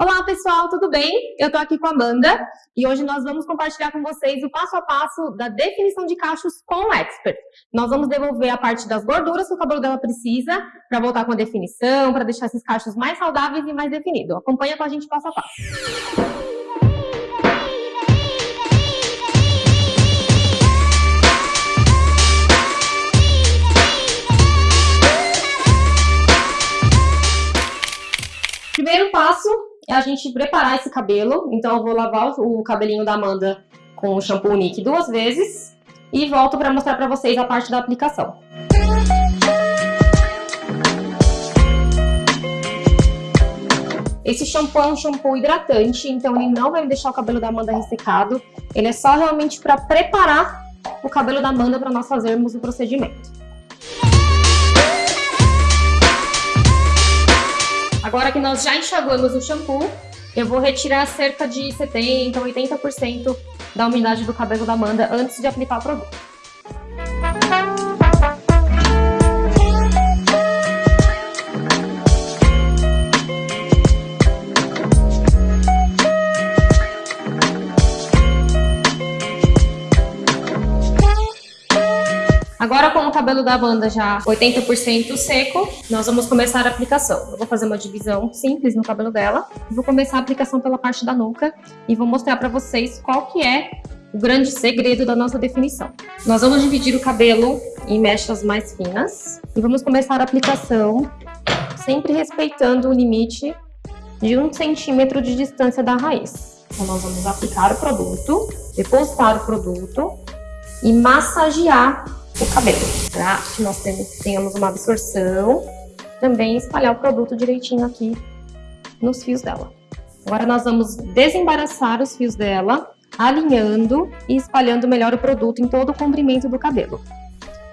Olá pessoal, tudo bem? Eu tô aqui com a Amanda e hoje nós vamos compartilhar com vocês o passo a passo da definição de cachos com o Expert. Nós vamos devolver a parte das gorduras que o cabelo dela precisa para voltar com a definição, para deixar esses cachos mais saudáveis e mais definidos. Acompanha com a gente passo a passo. A gente preparar esse cabelo. Então eu vou lavar o cabelinho da Amanda com o shampoo Nick duas vezes e volto para mostrar para vocês a parte da aplicação. Esse shampoo é um shampoo hidratante, então ele não vai deixar o cabelo da Amanda ressecado. Ele é só realmente para preparar o cabelo da Amanda para nós fazermos o procedimento. Agora que nós já enxaguamos o shampoo, eu vou retirar cerca de 70%, 80% da umidade do cabelo da Amanda antes de aplicar o produto. Agora com o cabelo da banda já 80% seco, nós vamos começar a aplicação. Eu vou fazer uma divisão simples no cabelo dela. Vou começar a aplicação pela parte da nuca e vou mostrar para vocês qual que é o grande segredo da nossa definição. Nós vamos dividir o cabelo em mechas mais finas e vamos começar a aplicação sempre respeitando o limite de um centímetro de distância da raiz. Então nós vamos aplicar o produto, depositar o produto e massagear o cabelo, para que nós tenhamos uma absorção, também espalhar o produto direitinho aqui nos fios dela. Agora nós vamos desembaraçar os fios dela, alinhando e espalhando melhor o produto em todo o comprimento do cabelo.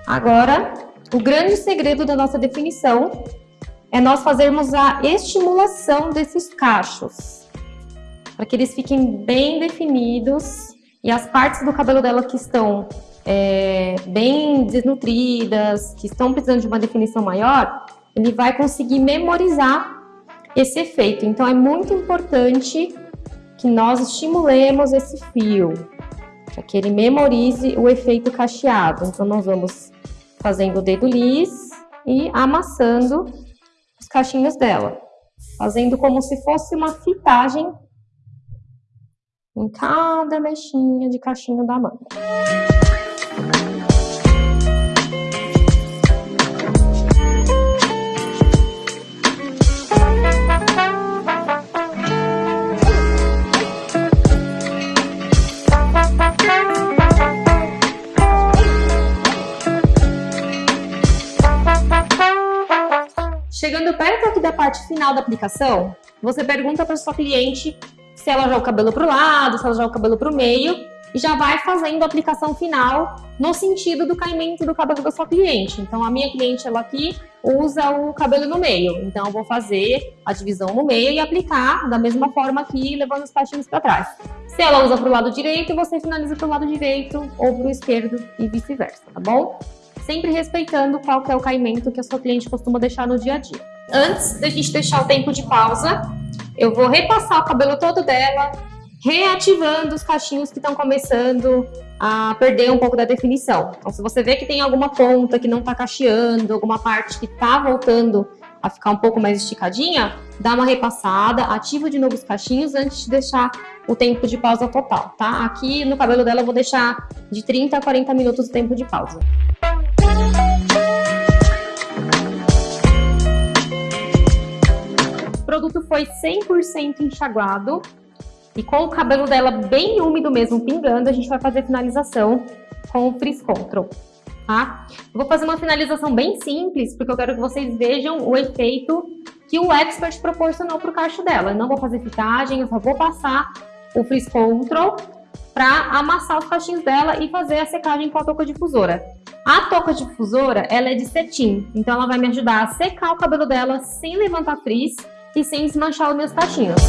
Agora, o grande segredo da nossa definição é nós fazermos a estimulação desses cachos, para que eles fiquem bem definidos e as partes do cabelo dela que estão é, bem desnutridas, que estão precisando de uma definição maior, ele vai conseguir memorizar esse efeito. Então é muito importante que nós estimulemos esse fio, para que ele memorize o efeito cacheado. Então nós vamos fazendo o dedo lis e amassando os cachinhos dela, fazendo como se fosse uma fitagem em cada mexinha de cachinho da mão. Perto aqui da parte final da aplicação, você pergunta para sua cliente se ela joga o cabelo para o lado, se ela joga o cabelo para o meio e já vai fazendo a aplicação final no sentido do caimento do cabelo da sua cliente. Então, a minha cliente, ela aqui usa o cabelo no meio. Então, eu vou fazer a divisão no meio e aplicar da mesma forma aqui, levando os cachinhos para trás. Se ela usa para o lado direito, você finaliza para o lado direito ou para o esquerdo e vice-versa, tá bom? sempre respeitando qual que é o caimento que a sua cliente costuma deixar no dia a dia. Antes da gente deixar o tempo de pausa, eu vou repassar o cabelo todo dela, reativando os cachinhos que estão começando a perder um pouco da definição. Então, se você vê que tem alguma ponta que não está cacheando, alguma parte que está voltando a ficar um pouco mais esticadinha, dá uma repassada, ativa de novo os cachinhos antes de deixar o tempo de pausa total, tá? Aqui no cabelo dela eu vou deixar de 30 a 40 minutos o tempo de pausa. Foi 100% enxaguado e com o cabelo dela bem úmido mesmo, pingando, a gente vai fazer finalização com o Frizz Control, tá? vou fazer uma finalização bem simples, porque eu quero que vocês vejam o efeito que o Expert proporcionou para o cacho dela. Eu não vou fazer fitagem, eu só vou passar o Frizz Control para amassar os cachinhos dela e fazer a secagem com a touca difusora. A touca difusora, ela é de cetim, então ela vai me ajudar a secar o cabelo dela sem levantar frizz e sem desmanchar os meus cachinhos.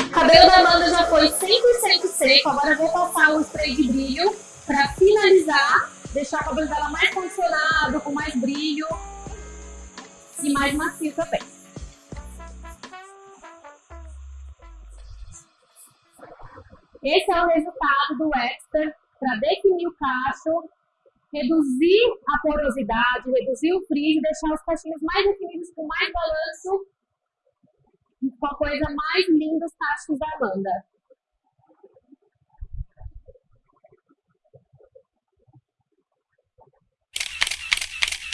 O cabelo da Amanda já foi 100% seco, agora eu vou passar o spray de brilho para finalizar, deixar o cabelo dela mais condicionado, com mais brilho. e mais macio também. Esse é o resultado do Extra para definir o cacho, reduzir a porosidade, reduzir o frizz, deixar os cachinhos mais definidos com mais balanço com a coisa mais linda os cachos da Amanda.